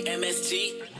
MST.